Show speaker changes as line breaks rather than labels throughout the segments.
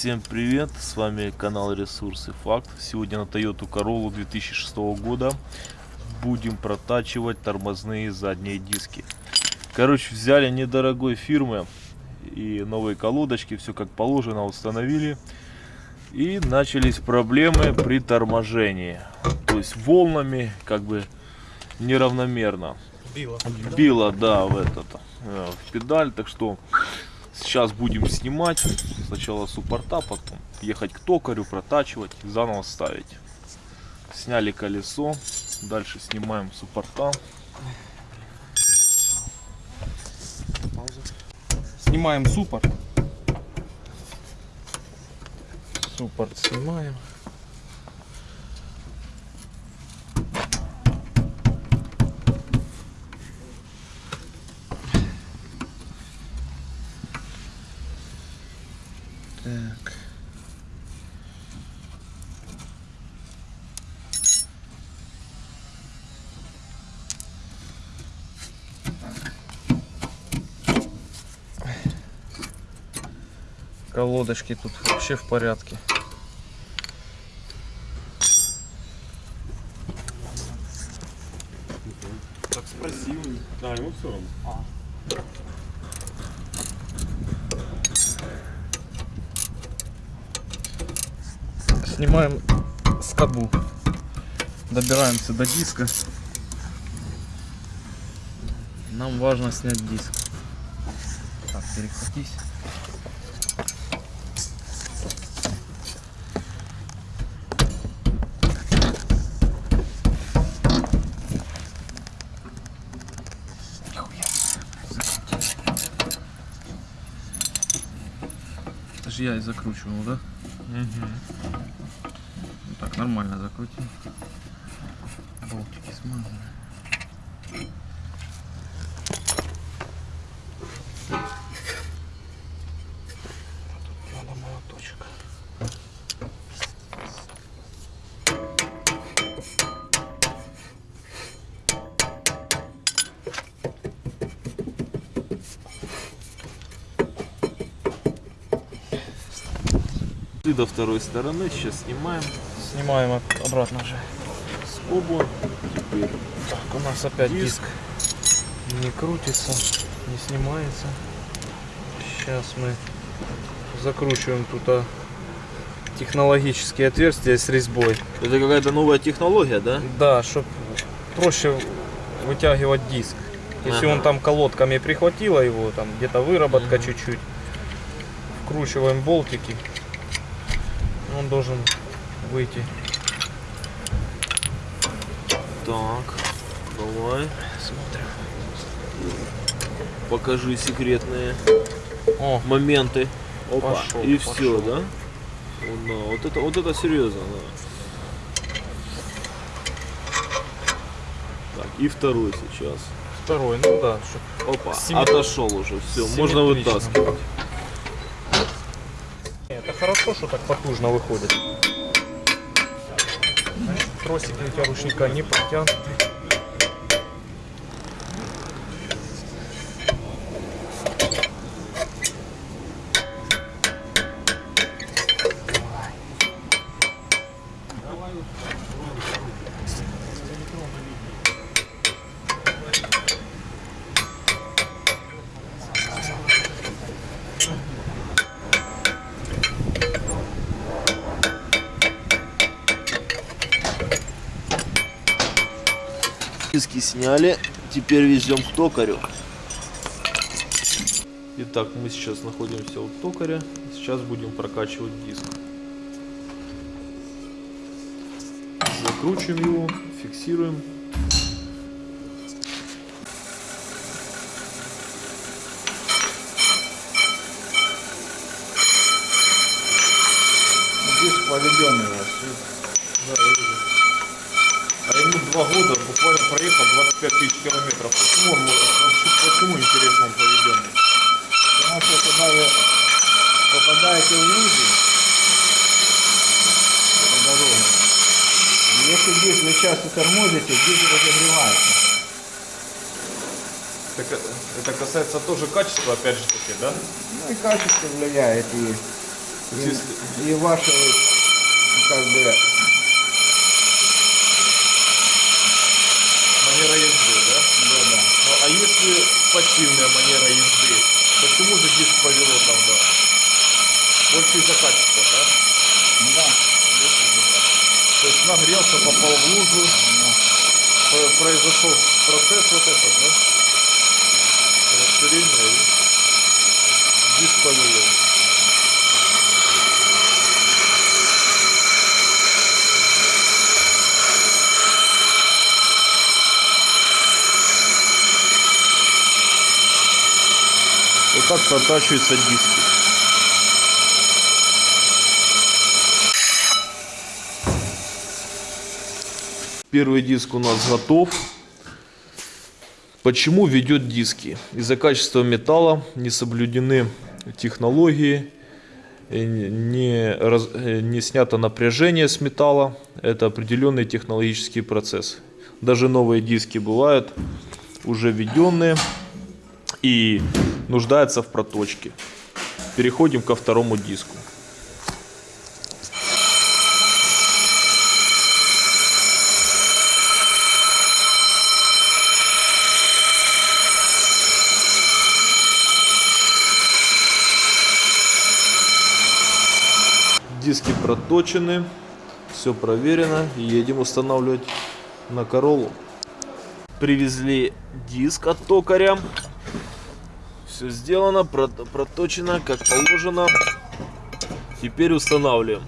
Всем привет, с вами канал Ресурсы Факт. Сегодня на Toyota Corolla 2006 года будем протачивать тормозные задние диски. Короче, взяли недорогой фирмы и новые колодочки, все как положено установили. И начались проблемы при торможении. То есть волнами как бы неравномерно.
Било.
Било, да, в этот, э, в педаль, так что Сейчас будем снимать. Сначала суппорта, потом ехать к токарю, протачивать заново ставить. Сняли колесо. Дальше снимаем суппорта.
Снимаем суппорт. Суппорт снимаем. Так. Колодочки тут вообще в порядке.
Так спроси у них. Да, ему все равно.
Снимаем скобу. Добираемся до диска. Нам важно снять диск. Так, перехватись. Это же я и закручивал, да?
Угу.
Нормально закрутим. Болтики смазаны. Тут надо молоточек.
Ты до второй стороны. Сейчас снимаем
Снимаем об- обратно же.
скобу. Теперь
Так, у нас опять
Диск.
диск. Не крутится, не снимается. Сейчас мы закручиваем тут а, технологические отверстия с резьбой.
Это какая-то новая технология, да?
Да, чтобы проще вытягивать диск. Если
Ага.
он там колодками прихватило его, там где-то выработка чуть-чуть, вкручиваем болтики, он должен выйти.
Так, давай.
Смотрим.
Покажи секретные
О,
моменты. Опа.
Пошел,
и
пошел.
все, да? Вот, да, вот это, вот это серьезно, да. Так, и второй сейчас.
второй, ну да,
Опа,
Симметри-
отошел уже, все, можно вытаскивать.
Это хорошо, что так потужно выходит. Тросики у тебя ручника не протянуты.
Диски сняли, теперь везем к токарю. Итак, мы сейчас находимся у токаря. Сейчас будем прокачивать диск. Закручиваем его, фиксируем.
Диск поведенный у вас.
Да, вижу. А ему два года, буквально проехал 25 тысяч километров. Почему он, почему интересно он поведенный?
Потому что когда вы попадаете в лужи по дороге, если диск вы часто тормозите, диск разогревается.
Так, это касается тоже качества, опять же таки, да?
Ну и качество влияет, и И, и ваши, как бы,
Манера езды, да?
да, да.
Ну, а если пассивная манера езды, почему же диск повело тогда? Больше из-за качества, да?
Ну да.
То есть нагрелся, попал в лужу, Про- произошел процесс вот этот, да? Расширение и диск повело. Вот так протачиваются диски. Первый диск у нас готов. Почему ведет диски? Из-за качества металла не соблюдены технологии, э, не, раз- э, не снято напряжение с металла. Это определенный технологический процесс. Даже новые диски бывают уже введенные и нуждаются в проточке. Переходим ко второму диску. Диски проточены, все проверено. Едем устанавливать на Королу. Привезли диск от токаря. Все сделано, прот- проточено, как положено. Теперь устанавливаем.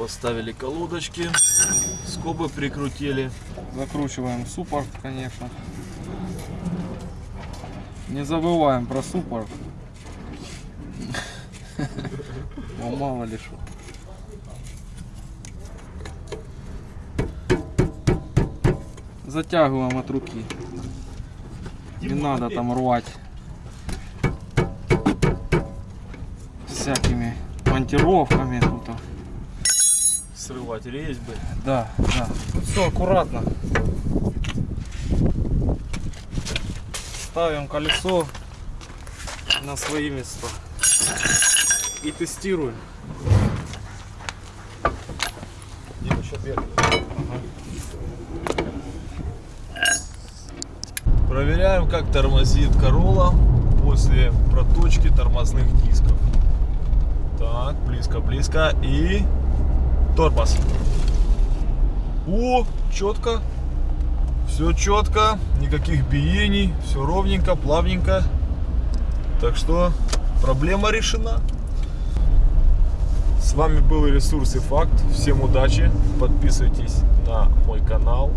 Поставили колодочки, скобы прикрутили.
Закручиваем суппорт, конечно. Не забываем про суппорт. Ну, мало ли что. Затягиваем от руки. Не надо там рвать всякими монтировками тут.
Срывать резьбы.
Да, да. Тут все аккуратно. Ставим колесо на свои места. И тестируем.
Проверяем, как тормозит Corolla после проточки тормозных дисков. Так, близко-близко и тормоз. О, четко. Все четко, никаких биений, все ровненько, плавненько. Так что проблема решена. С вами был Ресурсы Факт. Всем удачи. Подписывайтесь на мой канал.